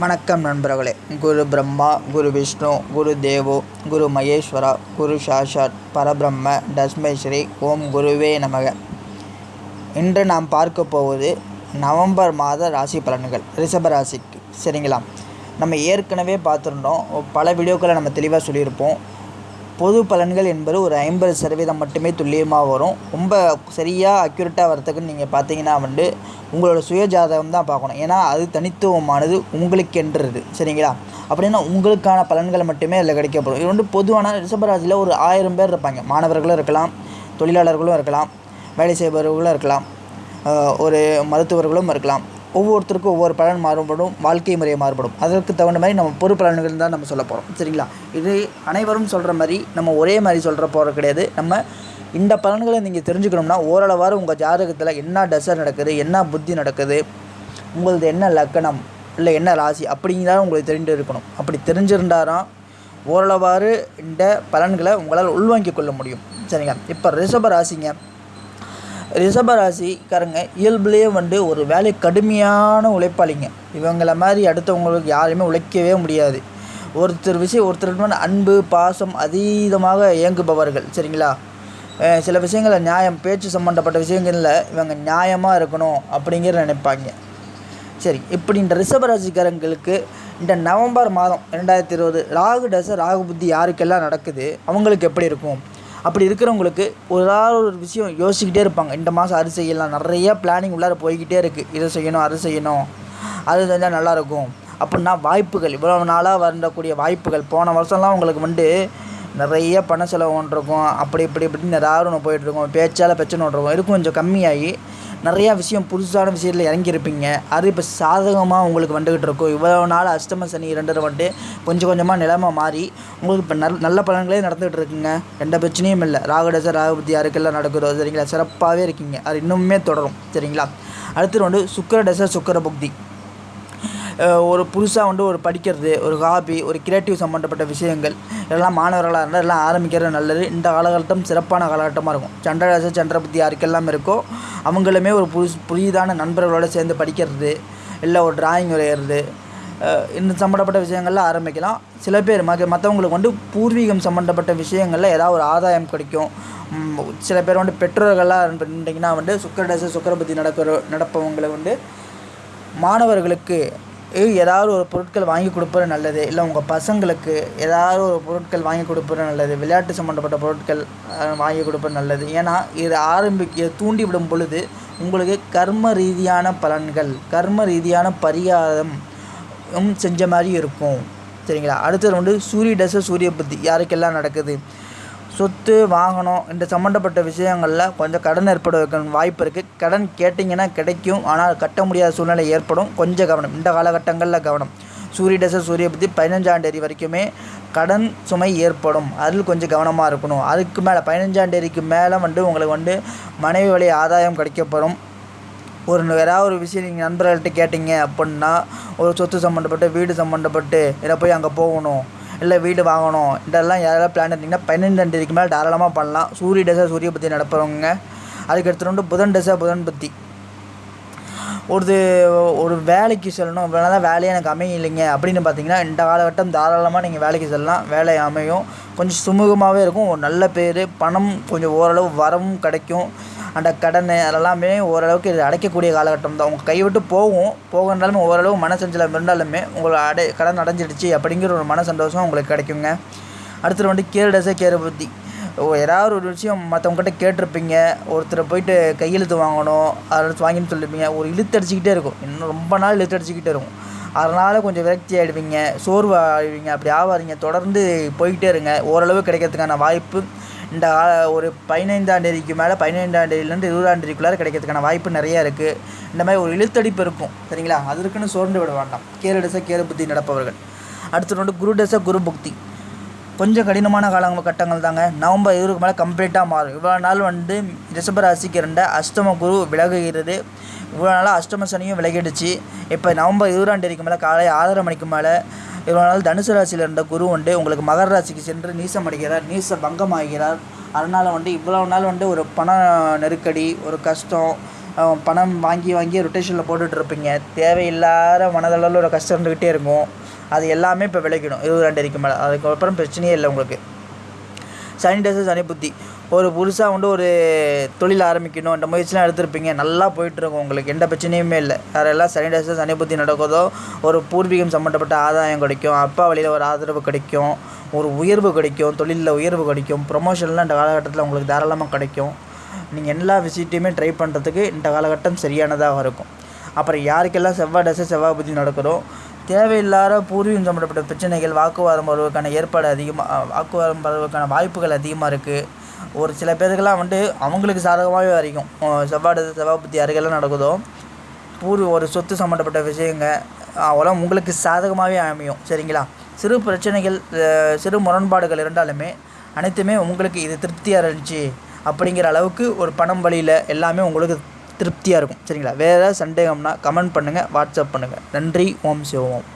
வணக்கம் நண்பர்களே. குரு பிரம்மா குரு விஷ்ணு குரு தேவோ குரு மகேஸ்வரா குரு சாஷாத் பரபிரம்ம தஸ்மை ஸ்ரீ ஓம் குருவே நமக. இன்று நாம் பார்க்க போவது நவம்பர் மாத ராசி பலன்கள் ரிஷபராசிக்கு சரிங்களா? நம்ம ஏற்கனவே பார்த்துருந்தோம். பல வீடியோக்களை நம்ம தெளிவாக சொல்லியிருப்போம். பொது பலன்கள் என்பது ஒரு ஐம்பது சதவீதம் மட்டுமே துல்லியமாக வரும். ரொம்ப சரியாக அக்யூரேட்டாக வரத்துக்குன்னு நீங்கள் பார்த்தீங்கன்னா வந்து உங்களோட சுய ஜாதகம் தான் பார்க்கணும். ஏன்னா அது தனித்துவமானது உங்களுக்கென்றது. சரிங்களா? அப்படின்னா உங்களுக்கான பலன்கள் மட்டுமே அதில் கிடைக்கப்படும் இது வந்து பொதுவான ரிஷபராசியில் ஒரு ஆயிரம் பேர் இருப்பாங்க. மாணவர்களும் இருக்கலாம் தொழிலாளர்களும் இருக்கலாம் வேலை செய்பவர்களும் இருக்கலாம் ஒரு மருத்துவர்களும் இருக்கலாம். ஒவ்வொருத்தருக்கும் ஒவ்வொரு பலன் மாறுபடும் வாழ்க்கை முறையை மாறுபடும். அதற்கு தகுந்த மாதிரி நம்ம பொறு பலன்கள் தான் நம்ம சொல்ல போகிறோம் சரிங்களா? இது அனைவரும் சொல்கிற மாதிரி நம்ம ஒரே மாதிரி சொல்கிற போகிற கிடையாது. நம்ம இந்த பலன்களை நீங்கள் தெரிஞ்சுக்கணும்னா ஓரளவாறு உங்கள் ஜாதகத்தில் என்ன டசர் நடக்குது என்ன புத்தி நடக்குது உங்களது என்ன லக்கணம் இல்லை என்ன ராசி அப்படிங்கிறத உங்களுக்கு தெரிந்து இருக்கணும். அப்படி தெரிஞ்சிருந்தாராம் ஓரளவாறு இந்த பலன்களை உங்களால் உள்வாங்கிக் கொள்ள முடியும். சரிங்க இப்போ ரிஷப ராசிங்க. ரிஷபராசிக்காரங்க இயல்புலேயே வந்து ஒரு வேலை கடுமையான உழைப்பாளிங்க. இவங்கள மாதிரி அடுத்தவங்களுக்கு யாரையுமே உழைக்கவே முடியாது. ஒருத்தர் விஷயம் ஒருத்தர் அன்பு பாசம் அதீதமாக இயங்குபவர்கள் சரிங்களா? சில விஷயங்களை நியாயம் பேச்சு சம்மந்தப்பட்ட விஷயங்களில் இவங்க நியாயமாக இருக்கணும் அப்படிங்கிற நினைப்பாங்க. சரி இப்படி இந்த ரிஷபராசிக்காரங்களுக்கு இந்த நவம்பர் மாதம் ரெண்டாயிரத்தி இருபது ராகு டச ராகு புத்தி யாருக்கெல்லாம் நடக்குது அவங்களுக்கு எப்படி இருக்கும்? அப்படி இருக்கிறவங்களுக்கு ஒரு ஏதாவது ஒரு விஷயம் யோசிச்சுக்கிட்டே இருப்பாங்க. இந்த மாதம் அது செய்யலாம். நிறைய பிளானிங் உள்ளார போய்கிட்டே இருக்குது இதை செய்யணும் அதை செய்யணும். அது செஞ்சால் நல்லாயிருக்கும் அப்படின்னா வாய்ப்புகள். இவ்வளோ நாளாக வரக்கூடிய வாய்ப்புகள். போன வருஷம்லாம் உங்களுக்கு வந்து நிறைய பண செலவு ஒன்று இருக்கும். அப்படி இப்படி இப்படின்னு ஏதாவது ஒன்று போயிட்டுருக்கும் பேச்சால் பிரச்சனை ஒன்று இருக்கும். இது கொஞ்சம் கம்மியாகி நிறையா விஷயம் புதுசான விஷயத்தில் இறங்கியிருப்பீங்க. அது இப்போ சாதகமாக உங்களுக்கு வந்துக்கிட்டு இருக்கும். இவ்வளோ நாள் அஷ்டம சனி ரெண்டரை வந்துட்டு கொஞ்சம் கொஞ்சமாக நிலைமை மாறி உங்களுக்கு இப்போ நல் நல்ல பலன்களே நடந்துகிட்டு இருக்குங்க. எந்த பிரச்சனையும் இல்லை. ராகுடச ராகுபதி யாருக்கெல்லாம் நடக்குதோ சரிங்களா? சிறப்பாகவே இருக்கீங்க. அது இன்னுமே தொடரும். சரிங்களா? அடுத்தது வந்து சுக்கரடச சுக்கர புக்தி ஒரு புதுசாக வந்து ஒரு படிக்கிறது ஒரு ஹாபி ஒரு கிரியேட்டிவ் சம்மந்தப்பட்ட விஷயங்கள். இதெல்லாம் மாணவர்களாக இருந்தால் எல்லாம் ஆரம்பிக்கிறது நல்லது. இந்த காலகட்டம் சிறப்பான காலகட்டமாக இருக்கும். சந்திரராசி சந்திரபதி யாருக்கெல்லாம் இருக்கோ அவங்களுமே ஒரு புதுசு புதிதான நண்பர்களோடு சேர்ந்து படிக்கிறது இல்லை ஒரு டிராயிங் வரைகிறது இந்த சம்மந்தப்பட்ட விஷயங்கள்லாம் ஆரம்பிக்கலாம். சில பேர் மக மற்றவங்களுக்கு வந்து பூர்வீகம் சம்மந்தப்பட்ட விஷயங்களில் ஏதாவது ஒரு ஆதாயம் கிடைக்கும். சில பேர் வந்து பெற்றோர்களாக இருந்தீங்கன்னா வந்து சுக்கரடச சுக்கரபதி நடக்கிற நடப்பவங்களை வந்து மாணவர்களுக்கு ஏதாவது ஒரு பொருட்கள் வாங்கி கொடுப்பது நல்லது இல்லை உங்கள் பசங்களுக்கு ஏதாவது ஒரு பொருட்கள் வாங்கி கொடுப்பது நல்லது விளையாட்டு சம்மந்தப்பட்ட பொருட்கள் வாங்கி கொடுப்பது நல்லது. ஏன்னா இது ஆரம்பிக்க தூண்டிவிடும் பொழுது உங்களுக்கு கர்ம ரீதியான பலன்கள் கர்ம ரீதியான பரிகாரம் செஞ்ச மாதிரி இருக்கும். சரிங்களா? அடுத்தது வந்து சூரிய தசை சூரிய புத்தி யாருக்கெல்லாம் நடக்குது? சொத்து வாகனம் இந்த சம்மந்தப்பட்ட விஷயங்களில் கொஞ்சம் கடன் ஏற்பட வாய்ப்பு இருக்குது கடன் கேட்டிங்கன்னா கிடைக்கும். ஆனால் கட்ட முடியாத சூழ்நிலை ஏற்படும். கொஞ்சம் கவனம். இந்த காலகட்டங்களில் கவனம். சூரிய தசை சூரிய பற்றி பதினஞ்சாம் தேதி வரைக்குமே கடன் சுமை ஏற்படும். அதில் கொஞ்சம் கவனமாக இருக்கணும். அதுக்கு மேலே பதினஞ்சாம் தேதிக்கு மேலே வந்து உங்களுக்கு வந்து மனைவி வழி ஆதாயம் கிடைக்கப்படும் ஒரு ஏதாவது ஒரு விஷயம் நீங்கள் நண்பர்கள்ட்ட கேட்டிங்க அப்படின்னா ஒரு சொத்து சம்மந்தப்பட்டு வீடு சம்மந்தப்பட்டு இதை போய் அங்கே போகணும். இல்லை வீடு வாங்கணும். இதெல்லாம் யாராவது பிளான் இருந்தீங்கன்னா பதினஞ்சாம் தேதிக்கு மேலே தாராளமாக பண்ணலாம். சூரிய தசை சூரிய பற்றி நடப்புறவங்க அதுக்கு எடுத்துகிட்டு வந்து புதன் தசை புதன் பற்றி ஒரு ஒரு வேலைக்கு செல்லணும். இவ்வளோ தான் வேலையே எனக்கு அமையலைங்க. அப்படின்னு பார்த்தீங்கன்னா இந்த காலகட்டம் தாராளமாக நீங்கள் வேலைக்கு செல்லலாம். வேலை அமையும். கொஞ்சம் சுமூகமாகவே இருக்கும். ஒரு நல்ல பேர் பணம் கொஞ்சம் ஓரளவு வரவும் கிடைக்கும். அந்த கடன் அதெல்லாமே ஓரளவுக்கு இது அடைக்கக்கூடிய காலகட்டம் தான் உங்கள் கைவிட்டு போகும். போகன்றாலுமே ஓரளவு மனசஞ்சலம் இருந்தாலுமே உங்களை அடை கடன் அடைஞ்சிடுச்சு அப்படிங்கிற ஒரு மன சந்தோஷம் உங்களுக்கு கிடைக்குங்க. அடுத்தது வந்து கேரு கேர் புத்தி. ஏதாவது ஒரு விஷயம் மற்றவங்ககிட்ட கேட்டிருப்பீங்க. ஒருத்தரை போயிட்டு கையெழுத்து வாங்கணும். அதை வாங்கின்னு சொல்லியிருப்பீங்க ஒரு இழுத்து அடிச்சுக்கிட்டே இருக்கும். இன்னும் ரொம்ப நாள் இழுத்து அடிச்சுக்கிட்டே இருக்கும். அதனால் கொஞ்சம் விரக்தி ஆகிடுவீங்க சோர்வு ஆகிடுவீங்க அப்படி ஆகாதீங்க தொடர்ந்து போய்கிட்டே இருங்க. ஓரளவு கிடைக்கிறதுக்கான வாய்ப்பு இந்த ஒரு பதினைந்தாம் தேதிக்கு மேலே பதினைந்தாம் தேதியிலேருந்து இருபதாம் தேதிக்குள்ளார கிடைக்கிறதுக்கான வாய்ப்பு நிறையா இருக்குது இந்த மாதிரி ஒரு இழுத்தடிப்பு இருக்கும் சரிங்களா? அதற்குன்னு சோர்ந்து விட வேண்டாம். கேரு டசை கேரு புத்தி நடப்பவர்கள். அடுத்து வந்து குரு டசை குரு புக்தி. கொஞ்சம் கடினமான காலங்கள் கட்டங்கள் தாங்க. நவம்பர் இருபதுக்கு மேலே கம்ப்ளீட்டாக மாறும். இவ்வளோ நாள் வந்து ரிஷப ராசிக்கு இருந்த அஷ்டம குரு விலகுகிறது. இவ்வளோ நாளாக அஷ்டம சனியும் விலகிடுச்சு. இப்போ நவம்பர் இருபதாம் தேதிக்கு மேலே காலை ஆறரை மணிக்கு மேலே இவ்வளோ நாள் தனுசு ராசியில் இருந்த குரு வந்து உங்களுக்கு மகர ராசிக்கு சென்று நீசம் அடைகிறார் நீச பங்கம் ஆகிறார் அதனால் வந்து இவ்வளோ நாள் வந்து ஒரு பண நெருக்கடி ஒரு கஷ்டம் பணம் வாங்கி வாங்கி ரொட்டேஷனில் போட்டுட்டு இருப்பீங்க. தேவையில்லாத மனதளவில் ஒரு கஷ்டம் இருந்துக்கிட்டே இருக்கும். அது எல்லாமே இப்போ விளைக்கணும் இருபது ரெண்டரைக்கு மேலே. அதுக்கப்புறம் பிரச்சனையே இல்லை உங்களுக்கு. சனி டேஸ் சனி புத்தி. ஒரு புதுசாக வந்து ஒரு தொழில் ஆரம்பிக்கணும் இந்த முயற்சிலாம் எடுத்திருப்பீங்க. நல்லா போயிட்டுருக்கும் உங்களுக்கு. எந்த பிரச்சனையுமே இல்லை. யாரெல்லாம் சனி தசை சனி புத்தி நடக்குதோ ஒரு பூர்வீகம் சம்மந்தப்பட்ட ஆதாயம் கிடைக்கும். அப்பா வழியில் ஒரு ஆதரவு கிடைக்கும். ஒரு உயர்வு கிடைக்கும். தொழிலில் உயர்வு கிடைக்கும். ப்ரொமோஷன்லாம் இந்த காலகட்டத்தில் உங்களுக்கு தாராளமாக கிடைக்கும். நீங்கள் எல்லா விஷயத்தையுமே ட்ரை பண்ணுறதுக்கு இந்த காலகட்டம் சரியானதாக இருக்கும். அப்புறம் யாருக்கெல்லாம் செவ்வாய் தசை செவ்வாய் புத்தி நடக்கிறோ தேவையில்லாத பூர்வீகம் சம்மந்தப்பட்ட பிரச்சனைகள் வாக்குவாதம் வருவதற்கான ஏற்பாடு அதிகமாக வாக்குவாதம் வருவதற்கான வாய்ப்புகள் அதிகமாக இருக்குது ஒரு சில பேருக்கெல்லாம் வந்து அவங்களுக்கு சாதகமாகவே வரைக்கும். செவ்வாடு செவ்வாய் தசை புத்தி யாருக்கெல்லாம் நடக்குதோ பூர்வ ஒரு சொத்து சம்மந்தப்பட்ட விஷயங்க அவெல்லாம் உங்களுக்கு சாதகமாகவே அமையும். சரிங்களா? சிறு பிரச்சனைகள் சிறு முரண்பாடுகள் இருந்தாலுமே அனைத்துமே உங்களுக்கு இது திருப்தியாக இருந்துச்சு அப்படிங்கிற அளவுக்கு ஒரு பணம் வழியில் எல்லாமே உங்களுக்கு திருப்தியாக இருக்கும். சரிங்களா? வேறு சந்தேகம்னா கமெண்ட் பண்ணுங்கள் வாட்ஸ்அப் பண்ணுங்கள் நன்றி ஓம் சிவம்.